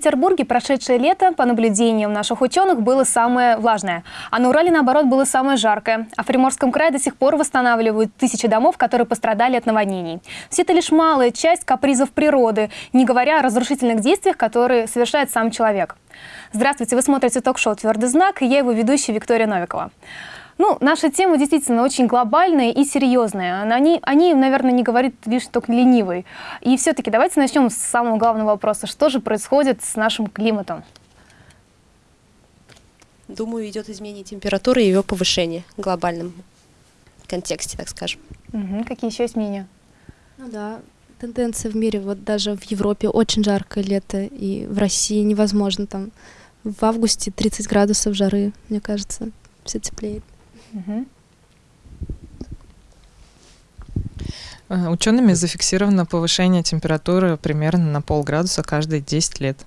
В Санкт-Петербурге прошедшее лето, по наблюдениям наших ученых, было самое влажное. А на Урале, наоборот, было самое жаркое. А в Приморском крае до сих пор восстанавливают тысячи домов, которые пострадали от наводнений. Все это лишь малая часть капризов природы, не говоря о разрушительных действиях, которые совершает сам человек. Здравствуйте, вы смотрите ток-шоу «Твердый знак» и я его ведущая Виктория Новикова. Ну, наша тема действительно очень глобальная и серьезная. Они, они наверное, не говорит лишь только ленивый. И все-таки давайте начнем с самого главного вопроса. Что же происходит с нашим климатом? Думаю, идет изменение температуры и ее повышение в глобальном контексте, так скажем. Угу. Какие еще изменения? Ну да, тенденция в мире, вот даже в Европе очень жаркое лето, и в России невозможно там в августе 30 градусов жары, мне кажется, все теплеет. Угу. Учеными зафиксировано повышение температуры примерно на полградуса каждые 10 лет.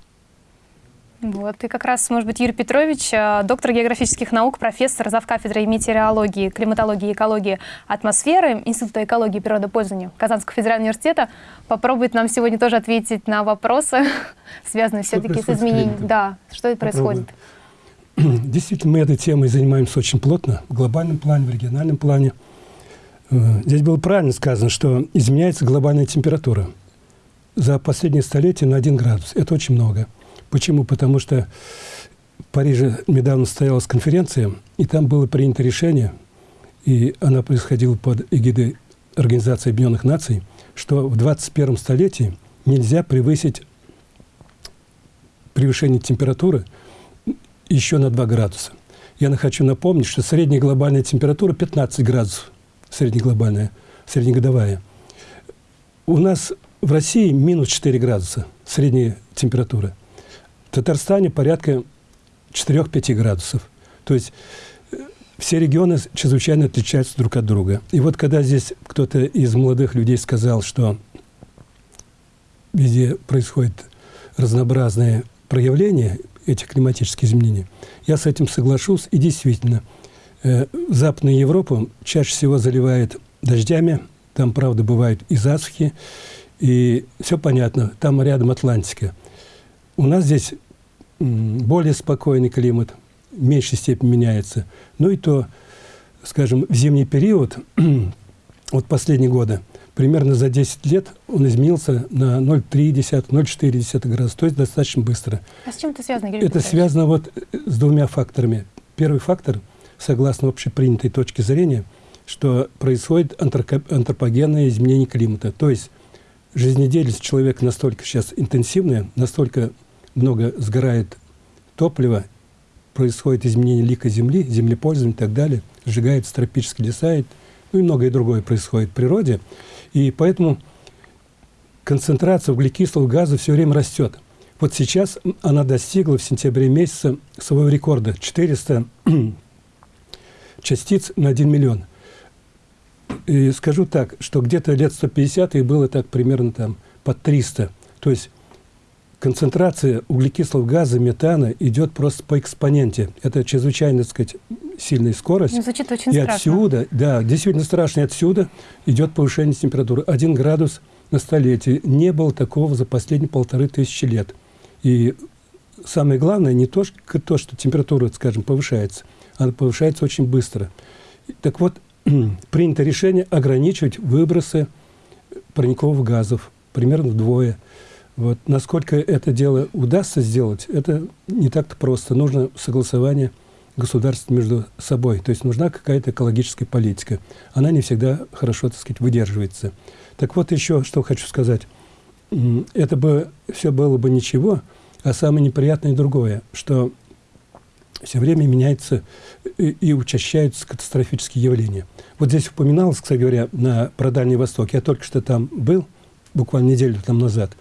Вот, и как раз, может быть, Юрий Петрович, э, доктор географических наук, профессор завкафедрой метеорологии, климатологии и экологии атмосферы Института экологии и природопользования Казанского федерального университета, попробует нам сегодня тоже ответить на вопросы, связанные все-таки с изменением. Да, что это происходит? Действительно, мы этой темой занимаемся очень плотно, в глобальном плане, в региональном плане. Э, здесь было правильно сказано, что изменяется глобальная температура за последние столетия на 1 градус. Это очень много. Почему? Потому что в Париже недавно состоялась конференция, и там было принято решение, и она происходила под эгидой Организации Объединенных Наций, что в 21 столетии нельзя превысить превышение температуры – еще на 2 градуса. Я хочу напомнить, что средняя глобальная температура 15 градусов, среднеглобальная, среднегодовая. У нас в России минус 4 градуса средняя температура. В Татарстане порядка 4-5 градусов. То есть э, все регионы чрезвычайно отличаются друг от друга. И вот когда здесь кто-то из молодых людей сказал, что везде происходят разнообразные проявления, этих климатических изменений. Я с этим соглашусь. И действительно, э, Западную Европу чаще всего заливает дождями. Там, правда, бывают и засухи. И все понятно, там рядом Атлантика. У нас здесь более спокойный климат, в меньшей степени меняется. Ну и то, скажем, в зимний период, вот последние годы, примерно за 10 лет он изменился на 0,3-0,4 градуса, то есть достаточно быстро. А с чем это связано, Юрий Это связано вот с двумя факторами. Первый фактор, согласно общепринятой точке зрения, что происходит антропогенное изменение климата. То есть жизнедеятельность человека настолько сейчас интенсивная, настолько много сгорает топлива, происходит изменение лика Земли, землепользования и так далее, сжигается тропические леса, ну и многое другое происходит в природе – и поэтому концентрация углекислого газа все время растет. Вот сейчас она достигла в сентябре месяце своего рекорда – 400 частиц на 1 миллион. И скажу так, что где-то лет 150 и было так примерно там под 300. То есть концентрация углекислого газа, метана идет просто по экспоненте. Это чрезвычайно, так сказать, сильная скорость. Ну, звучит очень и страшно. отсюда, да, действительно страшно, и отсюда идет повышение температуры. Один градус на столетие. Не было такого за последние полторы тысячи лет. И самое главное не то, что, то, что температура, скажем, повышается, она повышается очень быстро. Так вот, принято решение ограничивать выбросы парниковых газов примерно вдвое. Вот. Насколько это дело удастся сделать, это не так-то просто. Нужно согласование государств между собой. То есть нужна какая-то экологическая политика. Она не всегда хорошо, так сказать, выдерживается. Так вот еще, что хочу сказать. Это бы все было бы ничего, а самое неприятное другое, что все время меняется и, и учащаются катастрофические явления. Вот здесь упоминалось, кстати говоря, на, про Дальний Восток. Я только что там был, буквально неделю там назад.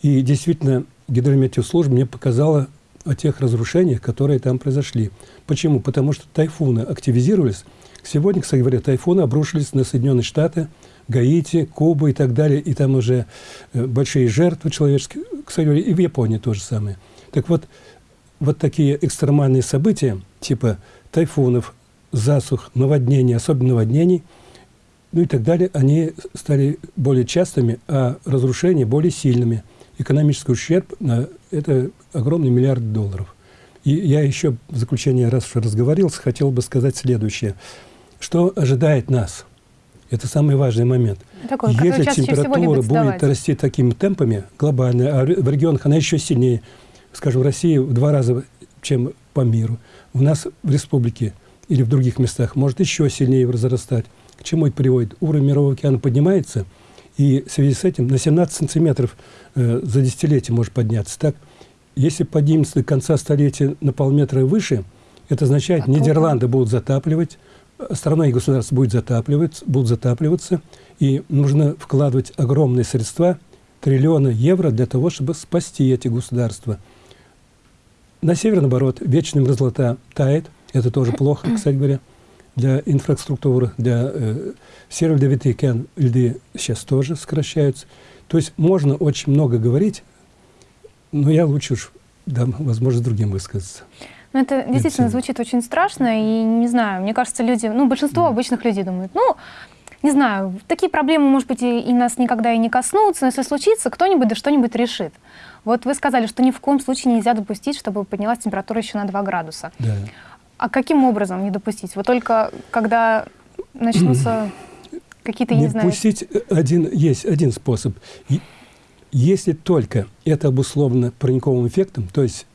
И действительно, гидрометеослужба мне показала о тех разрушениях, которые там произошли. Почему? Потому что тайфуны активизировались. Сегодня, кстати говоря, тайфуны обрушились на Соединенные Штаты, Гаити, Кубу и так далее. И там уже э, большие жертвы человеческие. Кстати говоря, и в Японии то же самое. Так вот, вот такие экстремальные события, типа тайфунов, засух, наводнений, особенно наводнений, ну и так далее, они стали более частыми, а разрушения более сильными – экономический ущерб это огромный миллиард долларов. И я еще в заключение, раз уж разговорился, хотел бы сказать следующее. Что ожидает нас? Это самый важный момент. Такой, Если температура будет расти такими темпами глобально, а в регионах она еще сильнее, скажем, в России в два раза, чем по миру. У нас в республике или в других местах может еще сильнее разрастать. К чему это приводит? Уровень мирового океана поднимается, и в связи с этим на 17 сантиметров э, за десятилетие может подняться. Так, если поднимется до конца столетия на полметра выше, это означает, Нидерланды будут затапливать, страна и государство будет затапливаться, будут затапливаться, и нужно вкладывать огромные средства, триллионы евро для того, чтобы спасти эти государства. На севере, наоборот, вечная мерзлота тает. Это тоже плохо, кстати говоря, для инфраструктуры. Для э, Северо Ледовитый океан льды сейчас тоже сокращаются. То есть можно очень много говорить, но я лучше уж дам возможность другим высказаться. Ну, это действительно звучит очень страшно, и не знаю, мне кажется, люди, ну, большинство обычных людей думают, ну, не знаю, такие проблемы, может быть, и, и нас никогда и не коснутся, но если случится, кто-нибудь да что-нибудь решит. Вот вы сказали, что ни в коем случае нельзя допустить, чтобы поднялась температура еще на 2 градуса. Да. А каким образом не допустить? Вот только когда начнутся какие-то, не не знаю... пустить один, есть один способ. И Если только это обусловлено парниковым эффектом, то есть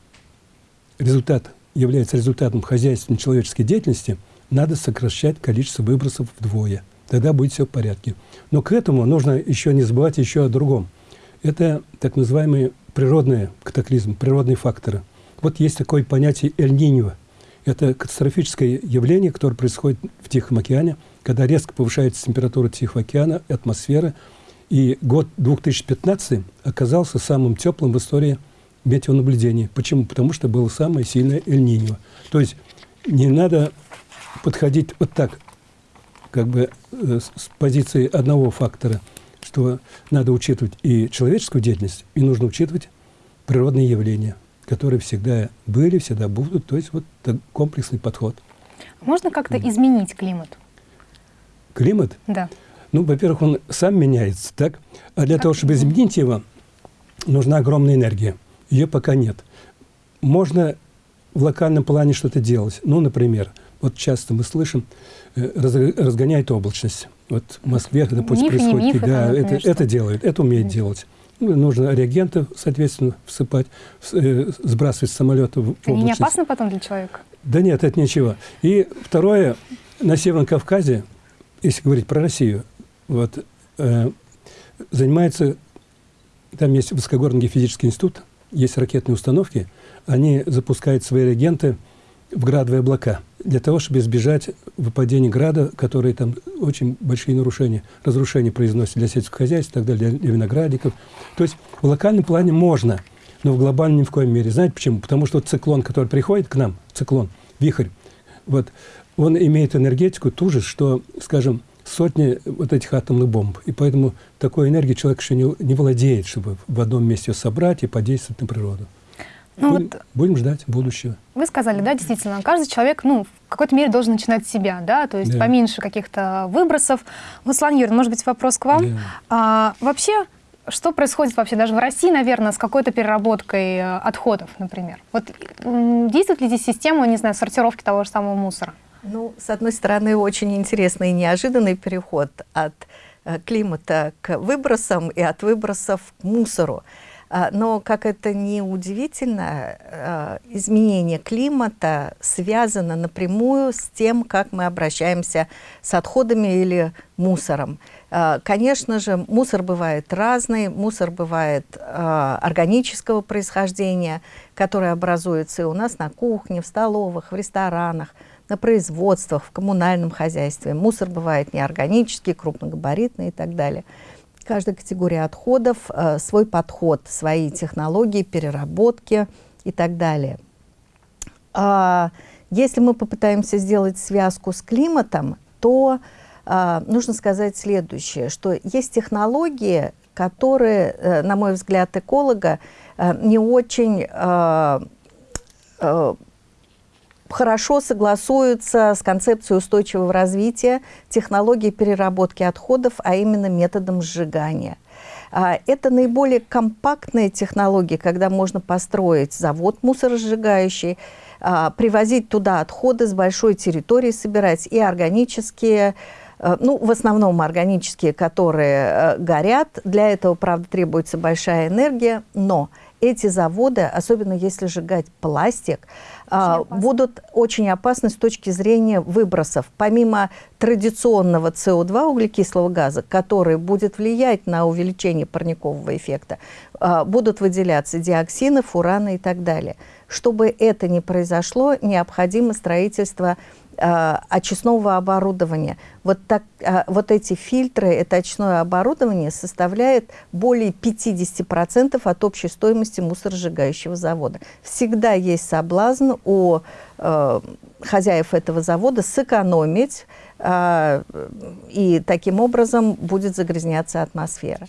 результат является результатом хозяйственной человеческой деятельности, надо сокращать количество выбросов вдвое. Тогда будет все в порядке. Но к этому нужно еще не забывать еще о другом. Это так называемые природные катаклизмы, природные факторы. Вот есть такое понятие эль-ниньо. Это катастрофическое явление, которое происходит в Тихом океане, когда резко повышается температура Тихого океана, атмосфера. И год 2015 оказался самым теплым в истории метеонаблюдений. Почему? Потому что было самое сильное эль-ниньо. То есть не надо подходить вот так, как бы э, с позиции одного фактора, что надо учитывать и человеческую деятельность, и нужно учитывать природные явления, которые всегда были, всегда будут. То есть вот комплексный подход. Можно как-то изменить климат? Климат, Да. ну, во-первых, он сам меняется, так? А для того, чтобы изменить его, нужна огромная энергия. Ее пока нет. Можно в локальном плане что-то делать. Ну, например, вот часто мы слышим, э, раз- разгоняет облачность. Вот в Москве, допустим, Мифы, не происходит. мифы, там, да, это, это делают, это умеет делать. Ну, нужно реагенты, соответственно, всыпать, э, сбрасывать с самолета в Это не облачность. опасно потом для человека? Да нет, это ничего. И второе, на Северном Кавказе, если говорить про Россию, вот, э, занимается, там есть Высокогорный геофизический институт, есть ракетные установки, они запускают свои реагенты в градовые облака для того, чтобы избежать выпадения града, которые там очень большие нарушения, разрушения произносят для сельского хозяйства, и так далее, для, для виноградников. То есть в локальном плане можно, но в глобальном ни в коем мере. Знаете почему? Потому что циклон, который приходит к нам, циклон, вихрь, вот, он имеет энергетику ту же, что, скажем, сотни вот этих атомных бомб. И поэтому такой энергией человек еще не, не владеет, чтобы в одном месте ее собрать и подействовать на природу. Ну будем, вот будем ждать будущего. Вы сказали, да, действительно, каждый человек, ну, в какой-то мере должен начинать с себя, да, то есть Да. поменьше каких-то выбросов. Вот, Светлана Юрьевна, может быть, вопрос к вам. Да. А, вообще, что происходит вообще даже в России, наверное, с какой-то переработкой э, отходов, например? Вот действует ли здесь система, не знаю, сортировки того же самого мусора? Ну, с одной стороны, очень интересный и неожиданный переход от э, климата к выбросам и от выбросов к мусору. А, Но, как это не удивительно, э, изменение климата связано напрямую с тем, как мы обращаемся с отходами или мусором. А, Конечно же, мусор бывает разный, мусор бывает а, органического происхождения, который образуется и у нас на кухне, в столовых, в ресторанах, на производствах, в коммунальном хозяйстве. Мусор бывает неорганический, крупногабаритный и так далее. Каждая категория отходов, э, свой подход, свои технологии, переработки и так далее. А, Если мы попытаемся сделать связку с климатом, то а, нужно сказать следующее, что есть технологии, которые, э, на мой взгляд, эколога э, не очень хорошо согласуются с концепцией устойчивого развития технологии переработки отходов, а именно методом сжигания. А, Это наиболее компактные технологии, когда можно построить завод мусоросжигающий, а, привозить туда отходы с большой территории, собирать и органические, э, ну, в основном органические, которые горят. Для этого, правда, требуется большая энергия, но эти заводы, особенно если сжигать пластик, а, опасно. будут очень опасны с точки зрения выбросов. Помимо традиционного СО2 углекислого газа, который будет влиять на увеличение парникового эффекта, а, будут выделяться диоксины, фураны и так далее. Чтобы это не произошло, необходимо строительство очистного оборудования. Вот, так, а, вот эти фильтры, это очистное оборудование составляет более 50% от общей стоимости мусоросжигающего завода. Всегда есть соблазн у э, хозяев этого завода сэкономить, а, и таким образом будет загрязняться атмосфера.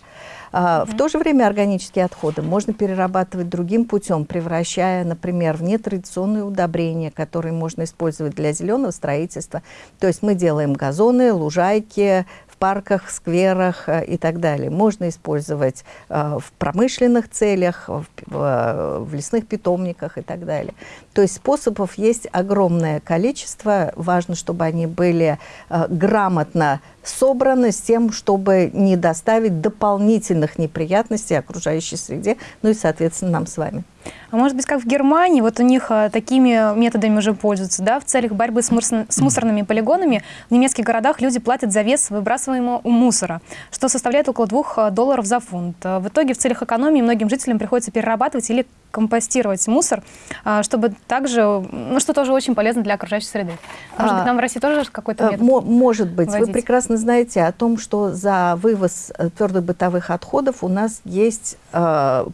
А, В то же время органические отходы можно перерабатывать другим путем, превращая, например, в нетрадиционные удобрения, которые можно использовать для зеленого строительства. То есть мы делаем газоны, лужайки, в парках, скверах э, и так далее. Можно использовать э, в промышленных целях, в, в, э, в лесных питомниках и так далее. То есть способов есть огромное количество. Важно, чтобы они были э, грамотно собраны с тем, чтобы не доставить дополнительных неприятностей окружающей среде, ну и, соответственно, нам с вами. А может быть, как в Германии, вот у них а, такими методами уже пользуются, да, в целях борьбы с, мусор- с мусорными полигонами в немецких городах люди платят за вес выбрасываемого мусора, что составляет около 2 долларов за фунт. А В итоге в целях экономии многим жителям приходится перерабатывать или компостировать мусор, а, чтобы также, ну, что тоже очень полезно для окружающей среды. Может А, быть, нам в России тоже какой-то Э, метод? мо- Может быть. Вы вводить? прекрасно знаете о том, что за вывоз э, твердых бытовых отходов у нас есть э,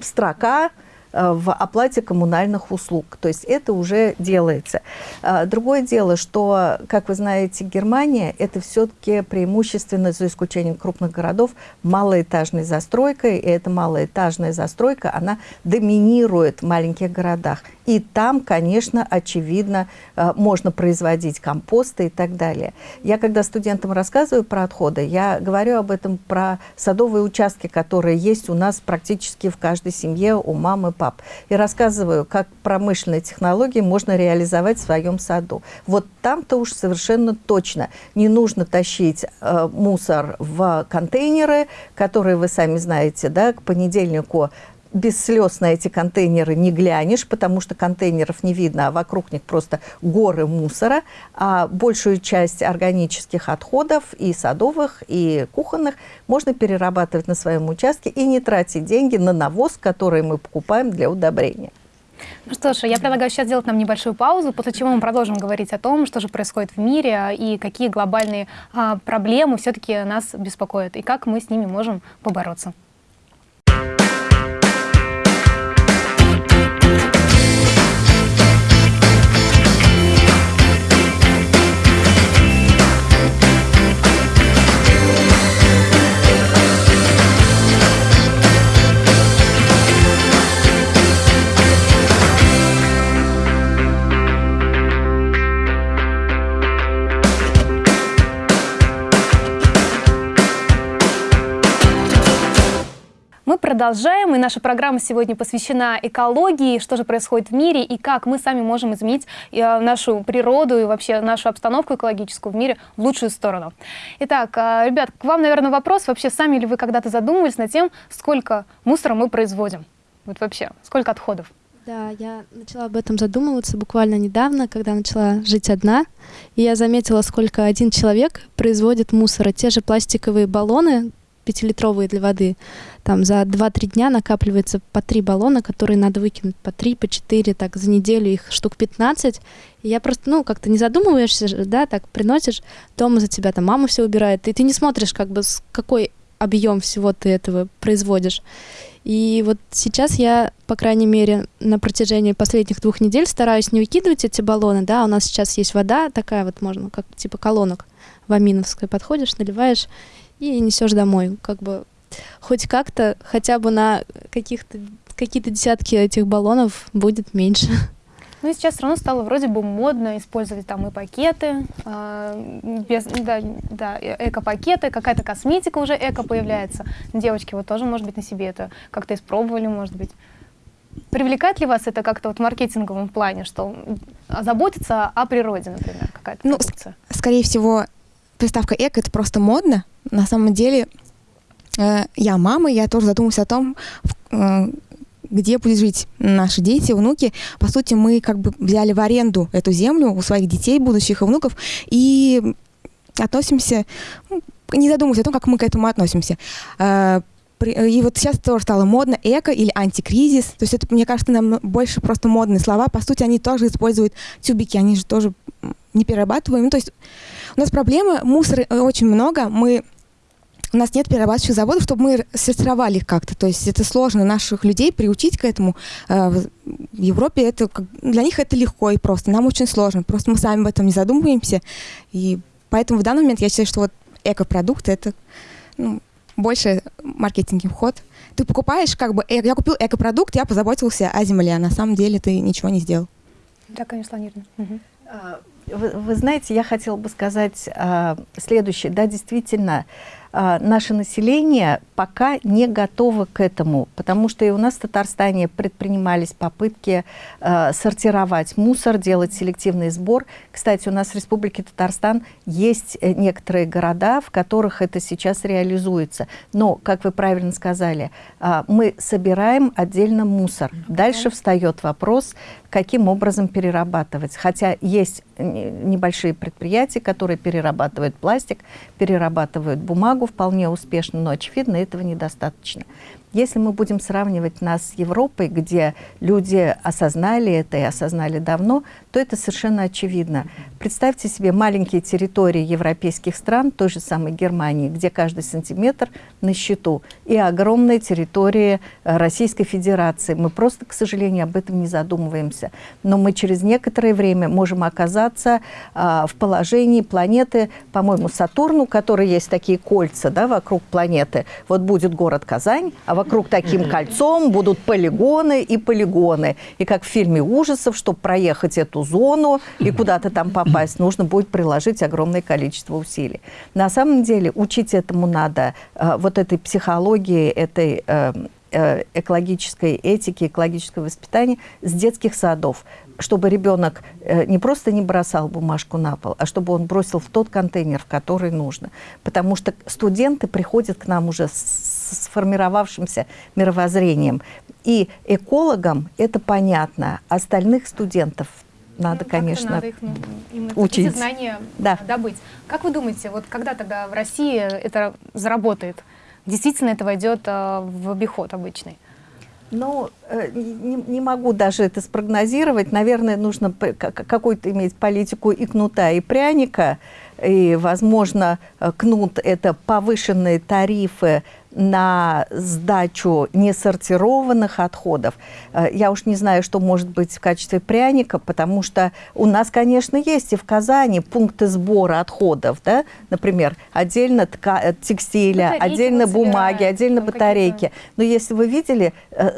строка в оплате коммунальных услуг. То есть это уже делается. А, Другое дело, что, как вы знаете, Германия – это все-таки преимущественно, за исключением крупных городов, малоэтажной застройкой. И эта малоэтажная застройка, она доминирует в маленьких городах. И там, конечно, очевидно, э, можно производить компосты и так далее. Я, когда студентам рассказываю про отходы, я говорю об этом про садовые участки, которые есть у нас практически в каждой семье, у мамы, пап. И рассказываю, как промышленные технологии можно реализовать в своем саду. Вот там-то уж совершенно точно не нужно тащить э, мусор в контейнеры, которые вы сами знаете, да, к понедельнику без слез на эти контейнеры не глянешь, потому что контейнеров не видно, а вокруг них просто горы мусора, а большую часть органических отходов и садовых, и кухонных можно перерабатывать на своем участке и не тратить деньги на навоз, который мы покупаем для удобрения. Ну что ж, я предлагаю сейчас сделать нам небольшую паузу, после чего мы продолжим говорить о том, что же происходит в мире и какие глобальные а, проблемы все-таки нас беспокоят, и как мы с ними можем побороться. Продолжаем, и наша программа сегодня посвящена экологии, что же происходит в мире и как мы сами можем изменить э, нашу природу и вообще нашу обстановку экологическую в мире в лучшую сторону. Итак, э, ребят, к вам, наверное, вопрос. Вообще, сами ли вы когда-то задумывались над тем, сколько мусора мы производим? Вот вообще, сколько отходов? Да, я начала об этом задумываться буквально недавно, когда начала жить одна, и я заметила, сколько один человек производит мусора. Те же пластиковые баллоны, пятилитровые для воды, там за 2-3 дня накапливается по три баллона, которые надо выкинуть. По 3, по 4, так за неделю их штук 15. И я просто, ну, как-то не задумываешься, да, так приносишь, дома за тебя там мама все убирает, и ты не смотришь, как бы, с какой объем всего ты этого производишь. И вот сейчас я, по крайней мере, на протяжении последних двух недель стараюсь не выкидывать эти баллоны, да, у нас сейчас есть вода такая вот можно, как типа колонок в Аминовской, подходишь, наливаешь и несешь домой, как бы хоть как-то, хотя бы на каких-то какие-то десятки этих баллонов будет меньше. Ну и сейчас все равно стало вроде бы модно использовать там и пакеты, э, без, да, да, эко-пакеты, какая-то косметика уже эко появляется. Девочки вот тоже, может быть, на себе это как-то испробовали, может быть. Привлекает ли вас это как-то вот в маркетинговом плане, что заботиться о природе, например, какая-то Ну, продукция? Скорее всего, приставка эко это просто модно. На самом деле, э, я мама, я тоже задумалась о том, э, где будут жить наши дети, внуки. По сути, мы как бы взяли в аренду эту землю у своих детей, будущих и внуков, и относимся, ну, не задумываясь о том, как мы к этому относимся. Э, при- И вот сейчас тоже стало модно эко или антикризис. То есть это, мне кажется, нам больше просто модные слова. По сути, они тоже используют тюбики, они же тоже не перерабатываем. Ну, то есть у нас проблема, мусора э, очень много, мы у нас нет перерабатывающих заводов, чтобы мы сортировали их как-то. То есть это сложно наших людей приучить к этому. Э, В Европе это для них это легко и просто. Нам очень сложно. Просто мы сами об этом не задумываемся. И поэтому в данный момент я считаю, что вот экопродукты это ну, больше маркетинговый ход. Ты покупаешь как бы, я купил экопродукт, я позаботился о земле, а на самом деле ты ничего не сделал. Да, конечно, Ланирна. Мгм. Вы, вы знаете, я хотела бы сказать а, следующее. Да, действительно, а, наше население пока не готово к этому, потому что и у нас в Татарстане предпринимались попытки а, сортировать мусор, делать селективный сбор. Кстати, у нас в Республике Татарстан есть э, некоторые города, в которых это сейчас реализуется. Но, как вы правильно сказали, а, мы собираем отдельно мусор. Дальше встает вопрос, каким образом перерабатывать. Хотя есть не- небольшие предприятия, которые перерабатывают пластик, перерабатывают бумагу вполне успешно, но, очевидно, этого недостаточно. Если мы будем сравнивать нас с Европой, где люди осознали это и осознали давно, то это совершенно очевидно. Представьте себе маленькие территории европейских стран, той же самой Германии, где каждый сантиметр на счету, и огромные территории э, Российской Федерации. Мы просто, к сожалению, об этом не задумываемся. Но мы через некоторое время можем оказаться а, в положении планеты, по-моему, Сатурн, у которой есть такие кольца да, вокруг планеты. Вот будет город Казань, а вокруг таким кольцом будут полигоны и полигоны. И как в фильме ужасов, чтобы проехать эту зону и куда-то там попасть, нужно будет приложить огромное количество усилий. На самом деле учить этому надо, э, вот этой психологии, этой э, э, экологической этики, экологического воспитания с детских садов, чтобы ребенок э, не просто не бросал бумажку на пол, а чтобы он бросил в тот контейнер, в который нужно. Потому что студенты приходят к нам уже с сформировавшимся мировоззрением. И экологам это понятно, остальных студентов надо, Ну, конечно, надо их, ну, им эти учить. знания Да. добыть. Как вы думаете, вот когда тогда в России это заработает? Действительно это войдет э, в обиход обычный? Ну, э, не, не могу даже это спрогнозировать. Наверное, нужно какую-то иметь политику и кнута, и пряника. И, возможно, э, кнут – это повышенные тарифы на сдачу несортированных отходов. Э, Я уж не знаю, что может быть в качестве пряника, потому что у нас, конечно, есть и в Казани пункты сбора отходов, да? например, отдельно э, текстиля, Батарейки отдельно бумаги, отдельно батарейки. Но если вы видели, э,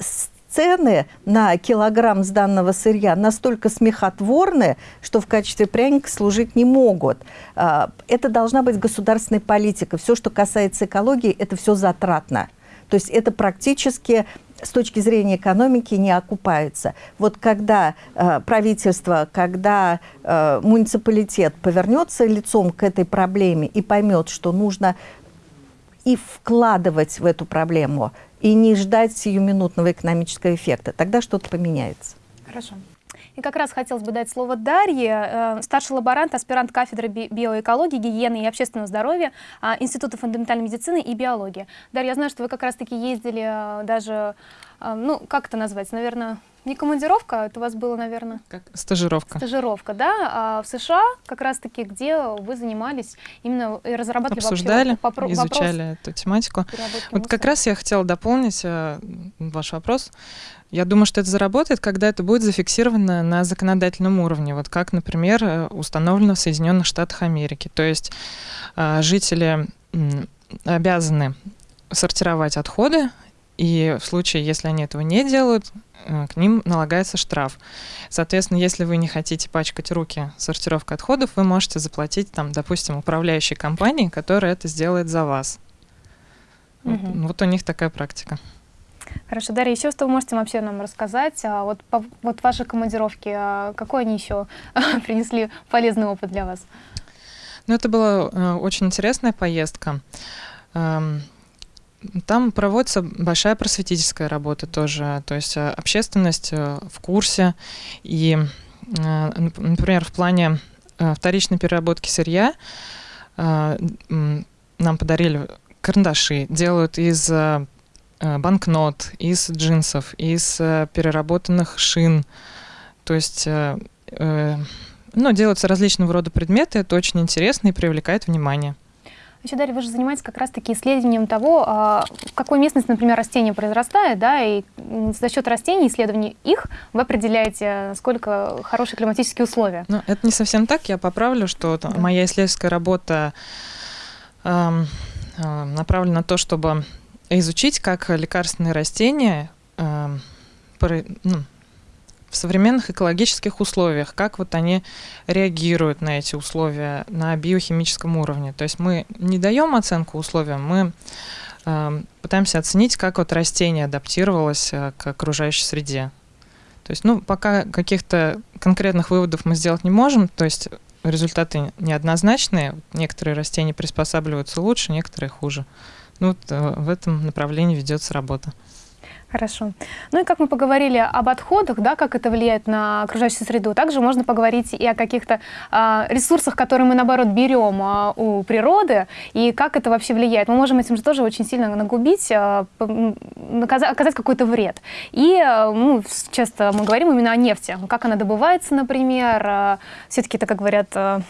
цены на килограмм сданного сырья настолько смехотворны, что в качестве пряника служить не могут. А, Это должна быть государственная политика. Все, что касается экологии, это все затратно. То есть это практически с точки зрения экономики не окупается. Вот когда э, правительство, когда э, муниципалитет повернется лицом к этой проблеме и поймет, что нужно и вкладывать в эту проблему, и не ждать сиюминутного экономического эффекта, тогда что-то поменяется. Хорошо. И как раз хотелось бы дать слово Дарье, э, старший лаборант, аспирант кафедры би- биоэкологии, гигиены и общественного здоровья а, Института фундаментальной медицины и биологии. Дарья, я знаю, что вы как раз-таки ездили э, даже, э, ну, как это назвать, наверное, не командировка, это у вас было, наверное, Как стажировка. стажировка, да, а в США как раз-таки, где вы занимались именно и разрабатывали Обсуждали, вообще вопрос изучали эту тематику. Вот как раз я хотела дополнить э, ваш вопрос. Я думаю, что это заработает, когда это будет зафиксировано на законодательном уровне, вот как, например, э, установлено в Соединенных Штатах Америки. То есть э, жители обязаны сортировать отходы и в случае, если они этого не делают, э, к ним налагается штраф. Соответственно, если вы не хотите пачкать руки сортировкой отходов, вы можете заплатить, там, допустим, управляющей компании, которая это сделает за вас. Вот, Мгм. вот у них такая практика. Хорошо, Дарья, еще что вы можете вообще нам рассказать? А вот, по- вот ваши командировки, а какой они еще принесли полезный опыт для вас? Ну, это была э, очень интересная поездка. Эм, Там проводится большая просветительская работа тоже, то есть э, общественность э, в курсе. И, э, нап- например, в плане вторичной переработки сырья нам подарили карандаши, делают из банкнот, из джинсов, из переработанных шин. То есть ну, делаются различного рода предметы, это очень интересно и привлекает внимание. Еще, Дарья, вы же занимаетесь как раз-таки исследованием того, а, в какой местности, например, растение произрастает, да, и за счет растений, исследований их, вы определяете, насколько хорошие климатические условия. Но это не совсем так, я поправлю, что там моя исследовательская работа эм, э, направлена на то, чтобы изучить, как лекарственные растения про- ну, в современных экологических условиях, как вот они реагируют на эти условия на биохимическом уровне. То есть мы не даем оценку условиям, мы эм, пытаемся оценить, как вот растение адаптировалось э, к окружающей среде. То есть, ну, пока каких-то конкретных выводов мы сделать не можем, то есть результаты неоднозначные. Некоторые растения приспосабливаются лучше, некоторые хуже. Ну, вот э, в этом направлении ведется работа. Хорошо. Ну и как мы поговорили об отходах, да, как это влияет на окружающую среду, также можно поговорить и о каких-то а, ресурсах, которые мы, наоборот, берем а, у природы, и как это вообще влияет. Мы можем этим же тоже очень сильно нагубить, а, п- м, наказа- оказать какой-то вред. И а, ну, часто мы говорим именно о нефти, как она добывается, например. Все-таки это, как говорят, а,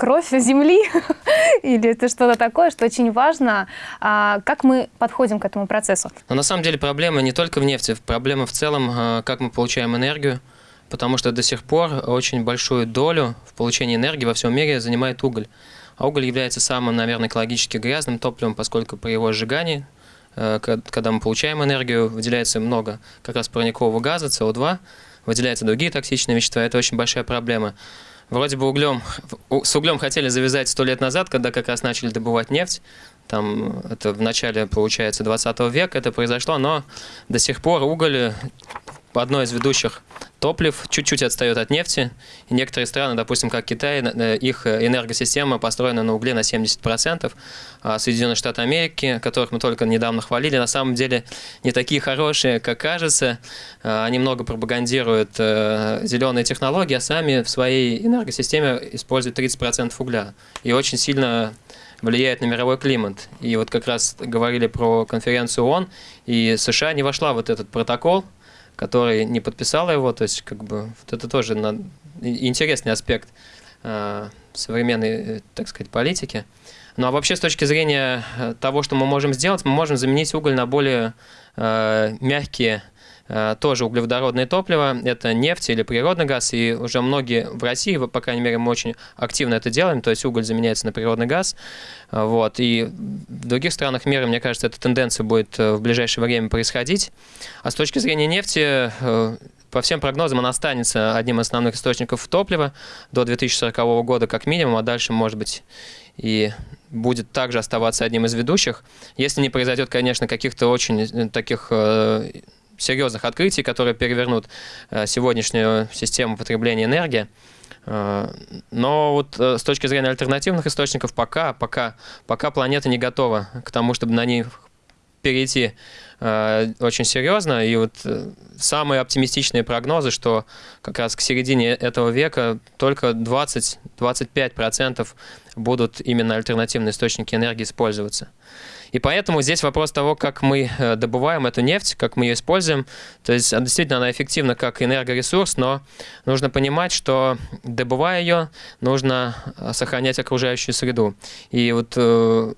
кровь земли или это что-то такое, что очень важно, а, как мы подходим к этому процессу. Но на самом деле проблема не только в нефти, проблема в целом, э, как мы получаем энергию, потому что до сих пор очень большую долю в получении энергии во всем мире занимает уголь. А уголь является самым, наверное, экологически грязным топливом, поскольку при его сжигании, э, когда мы получаем энергию, выделяется много как раз парникового газа, СО2, выделяются другие токсичные вещества. Это очень большая проблема. Вроде бы углем, с углем хотели завязать сто лет назад, когда как раз начали добывать нефть. Там это в начале, получается, 20 века это произошло, но до сих пор уголь э, одно из ведущих топлив чуть-чуть отстает от нефти. И некоторые страны, допустим, как Китай, э, их э, энергосистема построена на угле на 70%, а Соединенные Штаты Америки, которых мы только недавно хвалили, на самом деле не такие хорошие, как кажется. А, Они много пропагандируют э, зеленые технологии, а сами в своей энергосистеме используют 30% угля. И очень сильно влияет на мировой климат. И вот как раз говорили про конференцию ООН, и США не вошла вот этот протокол, который не подписала его, то есть как бы вот это тоже на- интересный аспект э, современной, э, так сказать, политики. Ну а вообще с точки зрения э, того, что мы можем сделать, мы можем заменить уголь на более э, мягкие э, тоже углеводородные топлива, это нефть или природный газ, и уже многие в России, по крайней мере, мы очень активно это делаем, то есть уголь заменяется на природный газ, вот, и других странах мира, мне кажется, эта тенденция будет э, в ближайшее время происходить. А с точки зрения нефти, э, по всем прогнозам, она останется одним из основных источников топлива до 2040 года как минимум, а дальше, может быть, и будет также оставаться одним из ведущих, если не произойдет, конечно, каких-то очень э, таких серьезных открытий, которые перевернут сегодняшнюю систему потребления энергии. Э, Но вот э, с точки зрения альтернативных источников пока, пока, пока планета не готова к тому, чтобы на них перейти э, очень серьезно. И вот самые оптимистичные прогнозы, что как раз к середине этого века только 20-25% будут именно альтернативные источники энергии использоваться. И поэтому здесь вопрос того, как мы э, добываем эту нефть, как мы ее используем. То есть а, действительно она эффективна как энергоресурс, но нужно понимать, что добывая ее, нужно э, сохранять окружающую среду. И вот э,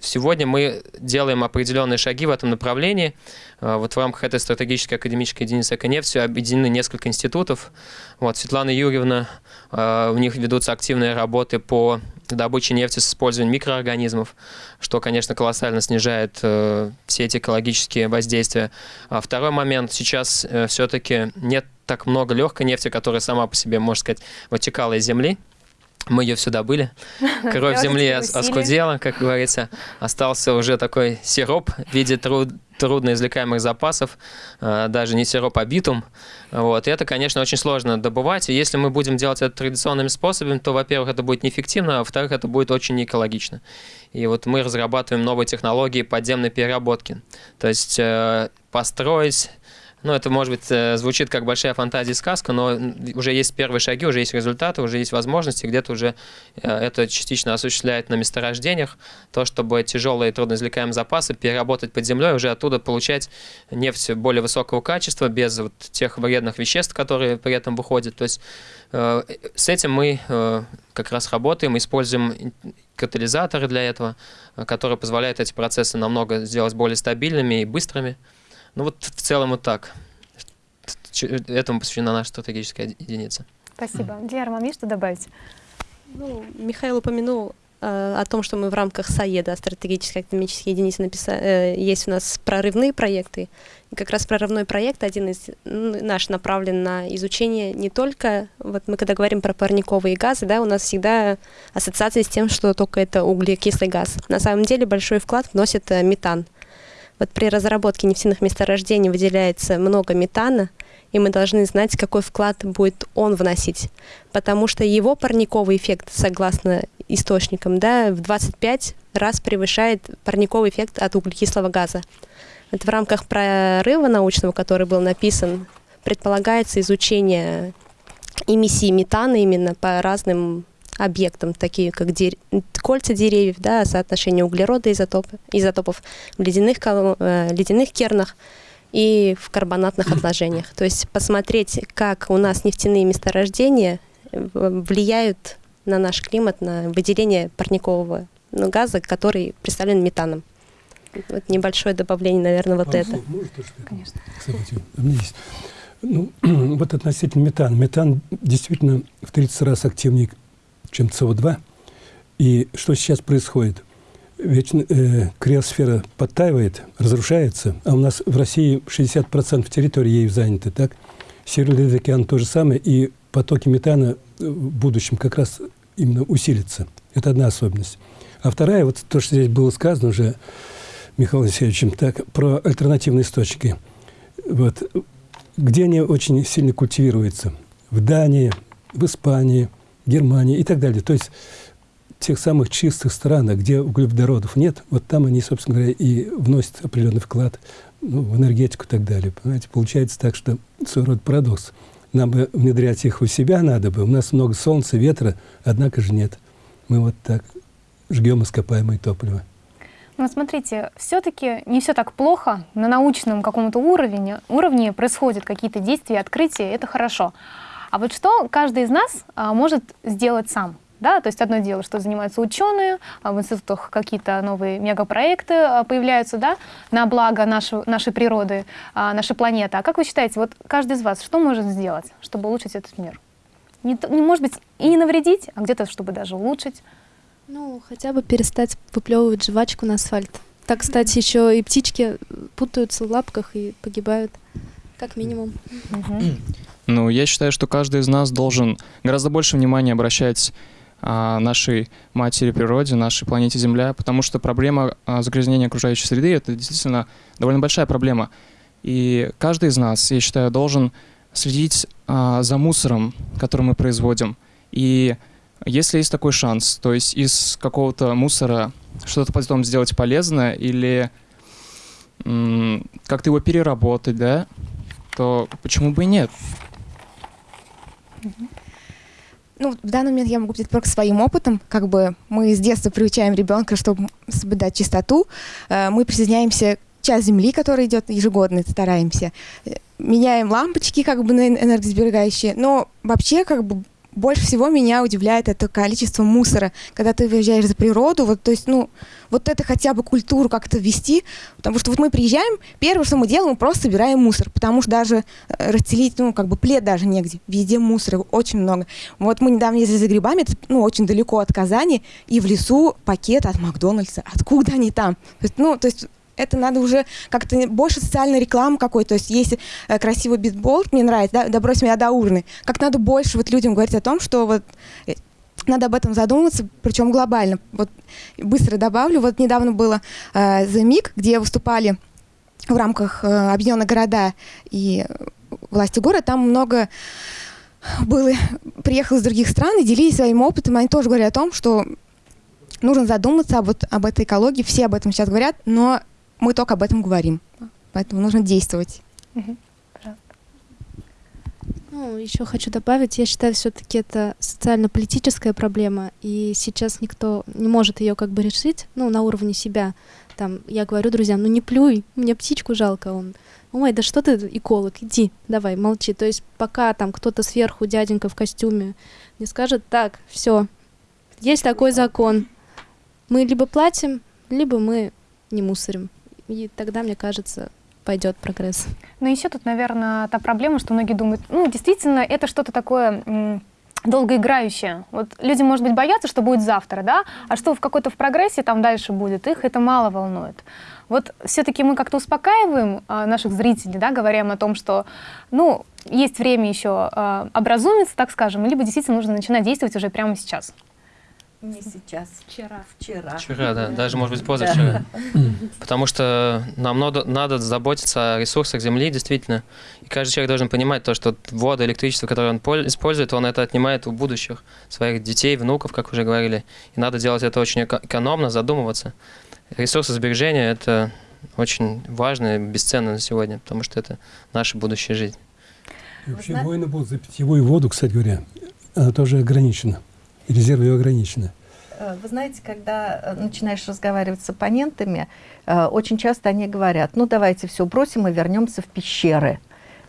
сегодня мы делаем определенные шаги в этом направлении. Э, Вот в рамках этой стратегической академической единицы «Эконефть» объединены несколько институтов. Вот, Светлана Юрьевна, э, у них ведутся активные работы по добычи нефти с использованием микроорганизмов, что, конечно, колоссально снижает э, все эти экологические воздействия. А второй момент, сейчас все-таки нет так много легкой нефти, которая сама по себе, можно сказать, вытекала из земли. Мы ее все добыли. Кровь земли оскудела, как говорится. Остался уже такой сироп в виде труд, трудно извлекаемых запасов, э, даже не сироп, а битум. Вот. И это, конечно, очень сложно добывать. И если мы будем делать это традиционными способами, то, во-первых, это будет неэффективно, а во-вторых, это будет очень неэкологично. И вот мы разрабатываем новые технологии подземной переработки. То есть э, построить ну, это, может быть, э, звучит как большая фантазия и сказка, но уже есть первые шаги, уже есть результаты, уже есть возможности, где-то уже э, это частично осуществляет на месторождениях, то, чтобы тяжелые трудноизвлекаемые запасы переработать под землей, уже оттуда получать нефть более высокого качества, без вот тех вредных веществ, которые при этом выходят. То есть э, с этим мы как раз работаем, используем катализаторы для этого, которые позволяют эти процессы намного сделать более стабильными и быстрыми. Ну вот в целом вот так. Этому посвящена наша стратегическая единица. Спасибо. Диар, вам есть что добавить? Ну, Михаил упомянул э, о том, что мы в рамках САЕДа, стратегической экономической единицы, написали, э, есть у нас прорывные проекты. И как раз прорывной проект, один из наш, направлен на изучение не только, вот мы когда говорим про парниковые газы, да, у нас всегда ассоциация с тем, что только это углекислый газ. На самом деле большой вклад вносит э, метан. Вот при разработке нефтяных месторождений выделяется много метана, и мы должны знать, какой вклад будет он вносить. Потому что его парниковый эффект, согласно источникам, да, в 25 раз превышает парниковый эффект от углекислого газа. Вот в рамках прорыва научного, который был написан, предполагается изучение эмиссии метана именно по разным объектам, такие как дер... кольца деревьев, да, соотношение углерода изотопы, изотопов в ледяных, э, ледяных кернах и в карбонатных отложениях. То есть посмотреть, как у нас нефтяные месторождения э, влияют на наш климат, на выделение парникового ну, газа, который представлен метаном. Вот небольшое добавление, наверное, вот а это. Может, Конечно. Кстати, у меня есть. Ну, вот относительно метана. Метан действительно в 30 раз активнее чем СО2. И что сейчас происходит? Ведь э, криосфера подтаивает, разрушается, а у нас в России 60% территории ею заняты, так? Северный океан то же самое, и потоки метана в будущем как раз именно усилятся. Это одна особенность. А вторая, вот то, что здесь было сказано уже Михаилом Алексеевичем, так, про альтернативные источники. Вот, где они очень сильно культивируются? В Дании, в Испании – Германия и так далее. То есть тех самых чистых странах, где углеводородов нет, вот там они, собственно говоря, и вносят определенный вклад ну, в энергетику и так далее. Понимаете, получается так, что своего рода парадокс. Нам бы внедрять их у себя надо бы. У нас много солнца, ветра, однако же нет. Мы вот так жгем ископаемое топливо. Ну, смотрите, все-таки не все так плохо. На научном каком-то уровне, уровне происходят какие-то действия, открытия, это хорошо. А вот что каждый из нас а, может сделать сам? Да, то есть одно дело, что занимаются ученые, а в институтах какие-то новые мегапроекты а, появляются, да, на благо нашей, нашей природы, а, нашей планеты. А как вы считаете, вот каждый из вас что может сделать, чтобы улучшить этот мир? Не, не может быть и не навредить, а где-то, чтобы даже улучшить. Ну, хотя бы перестать выплевывать жвачку на асфальт. Так, кстати, еще и птички путаются в лапках и погибают, как минимум. Ну, я считаю, что каждый из нас должен гораздо больше внимания обращать а, нашей матери природе, нашей планете Земля, потому что проблема а, загрязнения окружающей среды — это действительно довольно большая проблема. И каждый из нас, я считаю, должен следить а, за мусором, который мы производим. И если есть такой шанс, то есть из какого-то мусора что-то потом сделать полезное или как-то его переработать, да, то почему бы и нет? Ну, в данный момент я могу говорить только своим опытом. Как бы мы с детства приучаем ребенка, чтобы соблюдать чистоту. Э, мы присоединяемся часть земли, которая идет ежегодно, стараемся. Э, меняем лампочки как бы на энергосберегающие. Но вообще как бы больше всего меня удивляет это количество мусора, когда ты выезжаешь за природу, вот, то есть, ну, вот это хотя бы культуру как-то ввести, потому что вот мы приезжаем, первое, что мы делаем, мы просто собираем мусор, потому что даже э, расстелить, ну, как бы плед даже негде, везде мусора очень много. Вот мы недавно ездили за грибами, это, ну, очень далеко от Казани, и в лесу пакет от Макдональдса, откуда они там? То есть, ну, то есть это надо уже как-то больше социальной рекламы какой. То есть если э, красивый битбол, мне нравится, да, добрось меня до урны, как надо больше вот людям говорить о том, что вот э, надо об этом задуматься, причем глобально. Вот быстро добавлю, вот недавно было э, The MIG, где выступали в рамках э, Объединенных города и власти города, там много было, приехало из других стран и делились своим опытом, они тоже говорят о том, что нужно задуматься об, об этой экологии, все об этом сейчас говорят, но мы только об этом говорим. Поэтому нужно действовать. Ну, еще хочу добавить, я считаю, все-таки это социально-политическая проблема, и сейчас никто не может ее как бы решить, ну, на уровне себя. Там, я говорю друзьям, ну не плюй, мне птичку жалко, он, ой, да что ты, эколог, иди, давай, молчи. То есть пока там кто-то сверху, дяденька в костюме, не скажет, так, все, есть такой закон, мы либо платим, либо мы не мусорим. И тогда, мне кажется, пойдет прогресс. Ну, еще тут, наверное, та проблема, что многие думают, ну, действительно, это что-то такое долгоиграющее. Вот люди, может быть, боятся, что будет завтра, да, а что в какой-то в прогрессе там дальше будет, их это мало волнует. Вот все-таки мы как-то успокаиваем а, наших зрителей, да, говоря о том, что, ну, есть время еще а, образумиться, так скажем, либо действительно нужно начинать действовать уже прямо сейчас. Не сейчас. Вчера. Вчера. Вчера, да, даже, может быть, позавчера. Потому что нам надо, надо заботиться о ресурсах Земли, действительно. И каждый человек должен понимать то, что вода, электричество, которое он использует, он это отнимает у будущих своих детей, внуков, как уже говорили. И надо делать это очень экономно, задумываться. Ресурсы сбережения – это очень важно и бесценно на сегодня, потому что это наша будущая жизнь. И вообще войны будут за питьевую воду, кстати говоря, тоже ограничена резервы ее ограничены. Э, вы знаете, когда э, начинаешь разговаривать с оппонентами, э, очень часто они говорят, ну давайте все бросим и вернемся в пещеры.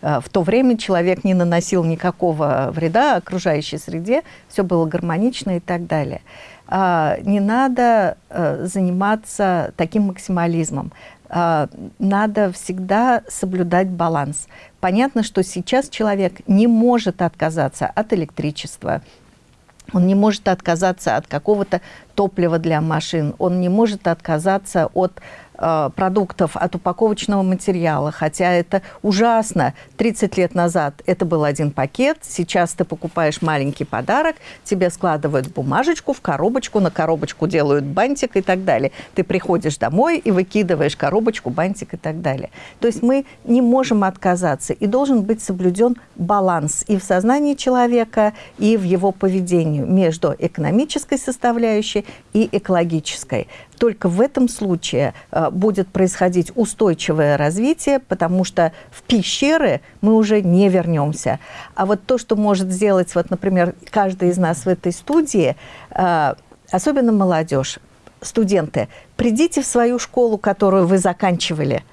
В то время человек не наносил никакого вреда окружающей среде, все было гармонично и так далее. А, не надо заниматься таким максимализмом. Надо всегда соблюдать баланс. Понятно, что сейчас человек не может отказаться от электричества, он не может отказаться от какого-то топлива для машин, он не может отказаться от Э, продуктов от упаковочного материала, хотя это ужасно. 30 лет назад это был один пакет, сейчас ты покупаешь маленький подарок, тебе складывают бумажечку в коробочку, на коробочку делают бантик и так далее. Ты приходишь домой и выкидываешь коробочку, бантик и так далее. То есть мы не можем отказаться, и должен быть соблюден баланс и в сознании человека, и в его поведении между экономической составляющей и экологической только в этом случае э, будет происходить устойчивое развитие, потому что в пещеры мы уже не вернемся. А вот то, что может сделать, вот, например, каждый из нас в этой студии, э, особенно молодежь, студенты, придите в свою школу, которую вы заканчивали –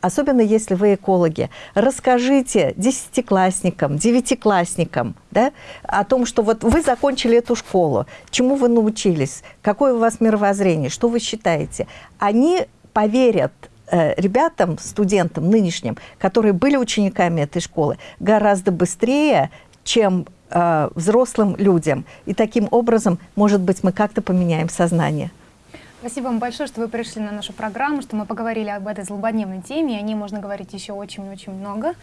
особенно если вы экологи, расскажите десятиклассникам, девятиклассникам да, о том, что вот вы закончили эту школу, чему вы научились, какое у вас мировоззрение, что вы считаете. Они поверят э, ребятам, студентам нынешним, которые были учениками этой школы, гораздо быстрее, чем э, взрослым людям. И таким образом, может быть, мы как-то поменяем сознание. Спасибо вам большое, что вы пришли на нашу программу, что мы поговорили об этой злободневной теме, и о ней можно говорить еще очень-очень много.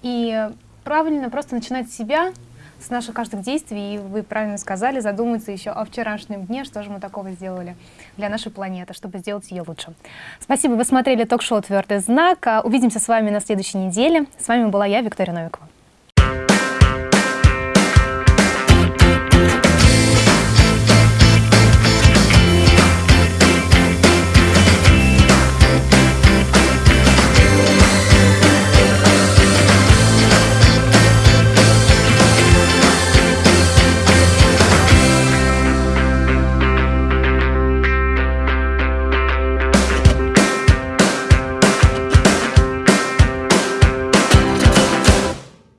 И правильно просто начинать с себя, с наших каждых действий, и вы правильно сказали, задуматься еще о вчерашнем дне, что же мы такого сделали для нашей планеты, чтобы сделать ее лучше. Спасибо, вы смотрели ток-шоу «Твердый знак». Увидимся с вами на следующей неделе. С вами была я, Виктория Новикова.